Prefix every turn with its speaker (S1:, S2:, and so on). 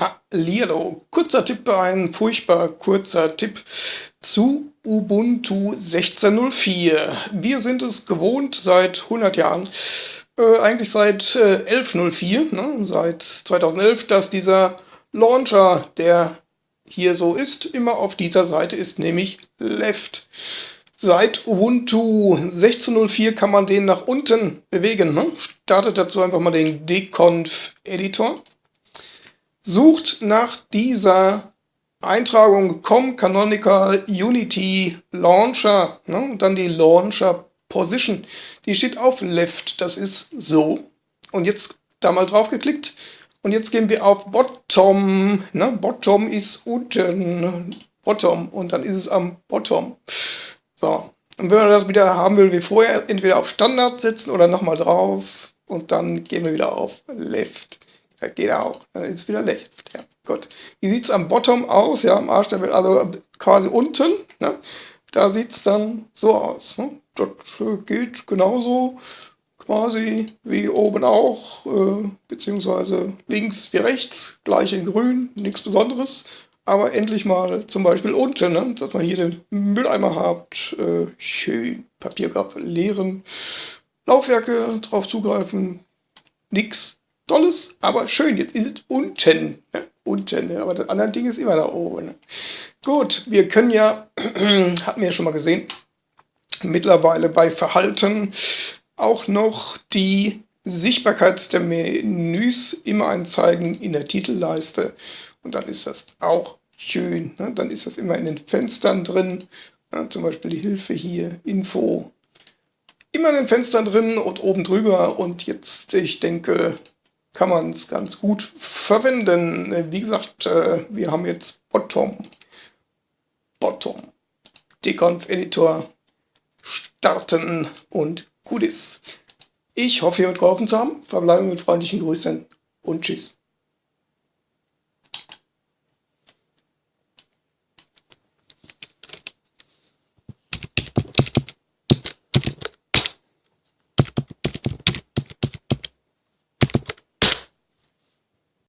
S1: Hallihallo, kurzer Tipp, ein furchtbar kurzer Tipp zu Ubuntu 16.04. Wir sind es gewohnt seit 100 Jahren, äh, eigentlich seit äh, 11.04, ne, seit 2011, dass dieser Launcher, der hier so ist, immer auf dieser Seite ist, nämlich Left. Seit Ubuntu 16.04 kann man den nach unten bewegen. Ne? Startet dazu einfach mal den Deconf-Editor sucht nach dieser Eintragung com canonical unity launcher ne, und dann die launcher position. Die steht auf left, das ist so. Und jetzt da mal drauf geklickt und jetzt gehen wir auf bottom. Ne, bottom ist unten, bottom und dann ist es am bottom. So. Und wenn man das wieder haben will wie vorher, entweder auf Standard setzen oder nochmal drauf und dann gehen wir wieder auf left. Ja, geht auch. Dann ist wieder Licht. Ja, gut. Wie sieht es am Bottom aus? Ja, am Arsch der Welt, also quasi unten. Ne? Da sieht es dann so aus. Ne? Das äh, geht genauso quasi wie oben auch, äh, beziehungsweise links wie rechts, gleich in grün, nichts Besonderes. Aber endlich mal zum Beispiel unten, ne? dass man hier den Mülleimer hat, äh, schön Papierkorb leeren, Laufwerke drauf zugreifen, nichts Tolles, aber schön. Jetzt ist es unten. Ne? Unten, ne? aber das andere Ding ist immer da oben. Ne? Gut, wir können ja, hatten wir ja schon mal gesehen, mittlerweile bei Verhalten auch noch die Sichtbarkeit der Menüs immer anzeigen in der Titelleiste. Und dann ist das auch schön. Ne? Dann ist das immer in den Fenstern drin. Ja, zum Beispiel die Hilfe hier, Info. Immer in den Fenstern drin und oben drüber. Und jetzt, ich denke, kann man es ganz gut verwenden. Wie gesagt, äh, wir haben jetzt Bottom, Bottom, Deconf-Editor starten und gut ist. Ich hoffe, ihr habt geholfen zu haben. Verbleiben mit freundlichen Grüßen und tschüss.